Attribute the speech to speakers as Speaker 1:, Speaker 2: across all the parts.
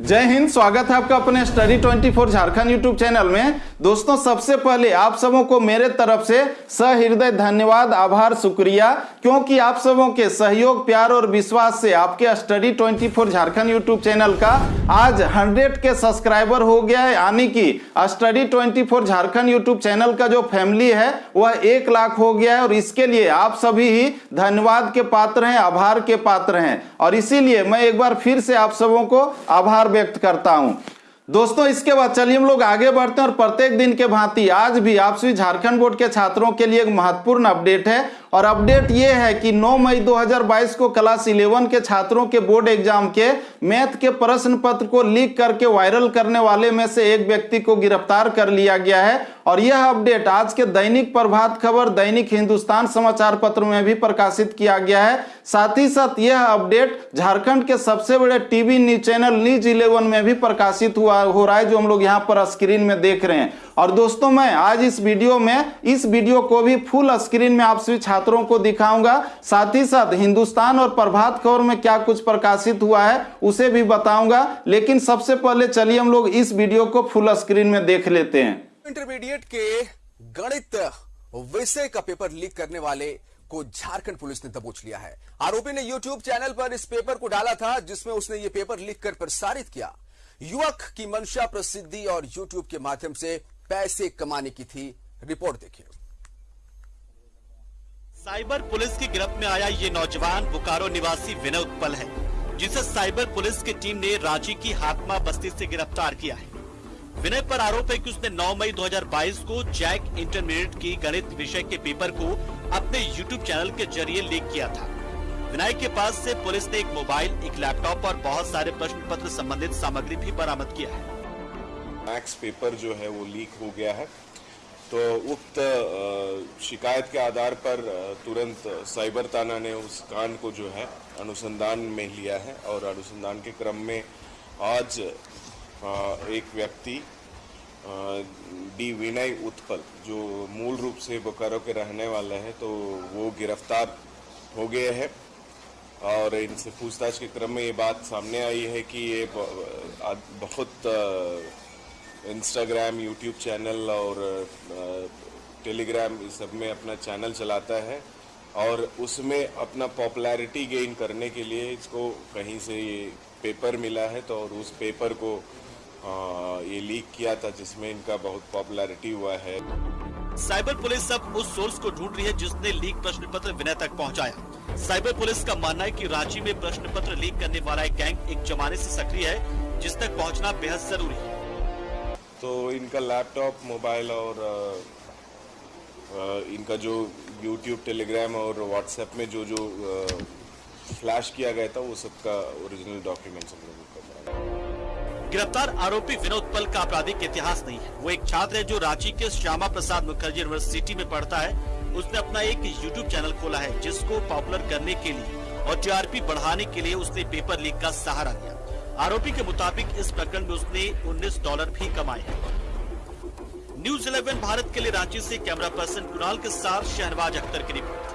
Speaker 1: जय हिंद स्वागत है आपका अपने स्टडी 24 झारखंड यूट्यूब चैनल में। दोस्तों, सबसे पहले आप सबों को मेरे तरफ़ से सहृदय धन्यवाद, आभार, शुक्रिया। क्योंकि आप सबों के सहयोग, प्यार और विश्वास से आपके स्टडी 24 झारखंड यूट्यूब चैनल का आज 100 के सब्सक्राइबर हो गया है। यानी कि स्टडी 24 झारखंड यूट्यूब चैनल का जो फैमिली है, वह एक लाख हो गया है। और इसके लिए आप सभी ही धन्यवाद के पात्र हैं, आभार के पात्र हैं। और इसीलिए मैं एक बार फिर से आप सबों को आभार व्यक्त करता हूँ। दोस्तों, इसके बाद चलिए हम लोग आगे बढ़ते हैं और प्रत्येक दिन के भांति आज भी आपसी झारखंड बोर्ड के छात्रों के लिए एक महत्वपूर्ण अपडेट है। और अपडेट ये है कि 9 मई 2022 को क्लास 11 के छात्रों के बोर्ड एग्ज़ाम के मैथ के प्रश्न पत्र को लीक करके वायरल करने वाले में से एक व्यक्ति को गिरफ़्तार कर लिया गया है। और यह अपडेट आज के दैनिक प्रभात खबर, दैनिक हिंदुस्तान समाचार पत्र में भी प्रकाशित किया गया है। साथ ही साथ यह अपडेट झारखंड के सबसे बड़े TV news channel news eleven में भी प्रकाशित हुआ, हो रहा है, जो हम लोग यहाँ पर स्क्रीन में देख रहे हैं। और दोस्तों, मैं आज इस वीडियो में, इस वीडियो को भी फुल स्क्रीन में आप सभी छात्रों को दिखाऊँगा। साथ ही साथ, हिंदुस्तान और प्रभात खबर में क्या कुछ प्रकाशित हुआ है, उसे भी बताऊँगा। लेकिन सबसे पहले चलिए हम लोग इस वीडियो को फुल स्क्रीन में देख लेते हैं।
Speaker 2: इंटरमीडिएट के गणित विषय का पेपर लीक करने वाले को झारखंड पुलिस ने दबोच लिया है। आरोपी ने यूट्यूब चैनल पर इस पेपर को डाला था, जिसमें उसने ये पेपर लिख कर प्रसारित किया। युवक की मंशा प्रसिद्धि और यूट्यूब के माध्यम से पैसे कमाने की थी रिपोर्ट देखिए
Speaker 3: साइबर पुलिस की गिरफ्त में आया ये नौजवान बोकारो निवासी विनय उत्पल है, जिसे साइबर पुलिस की टीम ने रांची की हातमा बस्ती से गिरफ़्तार किया है। विनय पर आरोप है कि उसने 9 मई 2022 को जैक इंटरमीडिएट की गणित विषय के पेपर को अपने यूट्यूब चैनल के ज़रिए लीक किया था। विनय के पास से पुलिस ने एक मोबाइल, एक लैपटॉप और बहुत सारे प्रश्न पत्र संबंधित सामग्री भी बरामद किया है।
Speaker 4: मैक्स पेपर जो है वो लीक हो गया है। तो उक्त शिकायत के आधार पर तुरंत साइबर थाना ने उस कांड को जो है अनुसंधान में लिया है और अनुसंधान के क्रम में आज एक व्यक्ति डी विनय उत्पल, जो मूल रूप से बोकारो के रहने वाले हैं तो वो गिरफ़्तार हो गए हैं। और इनसे पूछताछ के क्रम में ये बात सामने आई है कि ये बहुत इंस्टाग्राम यूट्यूब चैनल और टेलीग्राम इस सब में अपना चैनल चलाता है और उसमें अपना पॉपुलैरिटी गेन करने के लिए इसको कहीं से ये पेपर मिला है तो और उस पेपर को अ, ये लीक किया था जिसमें इनका बहुत पॉपुलैरिटी हुआ है।
Speaker 3: साइबर पुलिस अब उस सोर्स को ढूंढ रही है जिसने लीक प्रश्न पत्र विनय तक पहुँचाया। साइबर पुलिस का मानना है कि रांची में प्रश्न पत्र लीक करने वाला एक गैंग एक जमाने से सक्रिय है जिस तक पहुँचना बेहद ज़रूरी है।
Speaker 4: तो इनका लैपटॉप मोबाइल और इनका जो यूट्यूब टेलीग्राम और व्हाट्सएप में जो जो फ्लैश किया गया था, वो सबका ओरिजिनल लोगों
Speaker 3: गिरफ़्तार आरोपी विनोद पल का आपराधिक इतिहास नहीं है। वो एक छात्र है जो रांची के श्यामा प्रसाद मुखर्जी यूनिवर्सिटी में पढ़ता है। उसने अपना एक यूट्यूब चैनल खोला है, जिसको पॉपुलर करने के लिए और टीआरपी बढ़ाने के लिए उसने पेपर लीक का सहारा लिया। आरोपी के मुताबिक इस प्रकरण में उसने 19 डॉलर भी कमाए हैं। न्यूज़ 11 भारत के लिए रांची से कैमरा पर्सन कुणाल के साथ शहनवाज अख्तर की रिपोर्ट।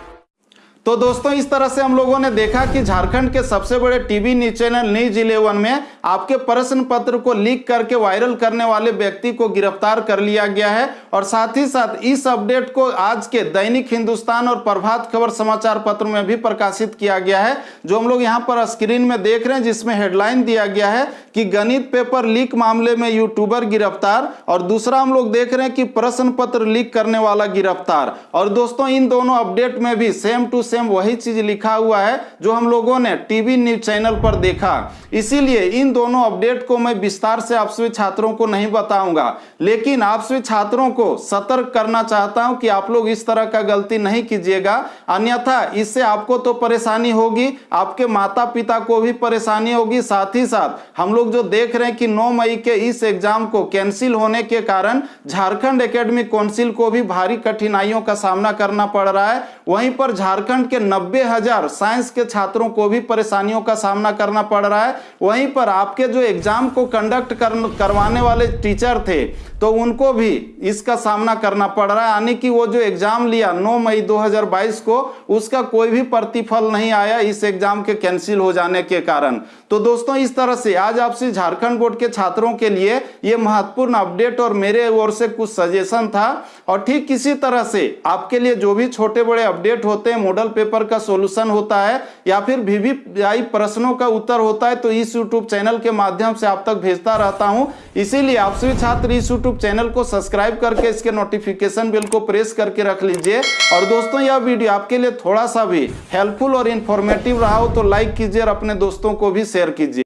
Speaker 1: तो दोस्तों, इस तरह से हम लोगों ने देखा कि झारखंड के सबसे बड़े TV news channel, news eleven में आपके प्रश्न पत्र को लीक करके वायरल करने वाले व्यक्ति को गिरफ़्तार कर लिया गया है और साथ ही साथ इस अपडेट को आज के दैनिक हिंदुस्तान और प्रभात खबर समाचार पत्र में भी प्रकाशित किया गया है, जो हम लोग यहाँ पर स्क्रीन में देख रहे हैं, जिसमें हेडलाइन दिया गया है कि गणित पेपर लीक मामले में यूट्यूबर गिरफ़्तार और दूसरा हम लोग देख रहे हैं कि प्रश्न पत्र लीक करने वाला गिरफ़्तार। और दोस्तों, इन दोनों अपडेट में भी सेम टू सेम वही चीज़ लिखा हुआ है, जो हम लोगों ने टीवी न्यूज़ चैनल पर देखा। इसीलिए इन दोनों अपडेट को मैं विस्तार से आप सभी छात्रों को नहीं बताऊँगा। लेकिन आप सभी छात्रों को सतर्क करना चाहता हूँ कि आप लोग इस तरह का गलती नहीं कीजिएगा। अन्यथा इससे आपको तो परेशानी होगी, आपके माता पिता को भी परेशानी होगी। साथ ही साथ हम लोग जो देख रहे हैं कि 9 मई के इस एग्ज़ाम को कैंसिल होने के कारण झारखंड एकेडमिक काउंसिल को भी भारी कठिनाइयों का सामना करना पड़ रहा है। वहीं पर झारखंड के नब्बे साइंस के छात्रों को भी परेशानियों का सामना करना पड़ रहा है। वहीं पर आपके जो एग्ज़ाम को कंडक्ट कर, करवाने वाले टीचर थे तो उनको भी इसका सामना करना पड़ रहा है। यानी कि वो जो एग्ज़ाम लिया 9 मई 2022 को उसका कोई भी प्रतिफल नहीं आया इस एग्ज़ाम के कैंसिल हो जाने के कारण। तो दोस्तों इस तरह से आज आपसे झारखंड बोर्ड के छात्रों के लिए ये महत्वपूर्ण अपडेट और मेरे ओर से कुछ सजेशन था। और ठीक इसी तरह से आपके लिए जो भी छोटे बड़े अपडेट होते हैं मॉडल पेपर का सोल्यूशन होता है या फिर वीवीआई प्रश्नों का उत्तर होता है तो इस यूट्यूब चैनल के माध्यम से आप तक भेजता रहता हूँ। इसीलिए आप सभी छात्र इस यूट्यूब चैनल को सब्सक्राइब करके इसके नोटिफिकेशन बिल को प्रेस करके रख लीजिए। और दोस्तों, यह वीडियो आपके लिए थोड़ा सा भी हेल्पफुल और इन्फॉर्मेटिव रहा हो तो लाइक कीजिए और अपने दोस्तों को भी शेयर कीजिए।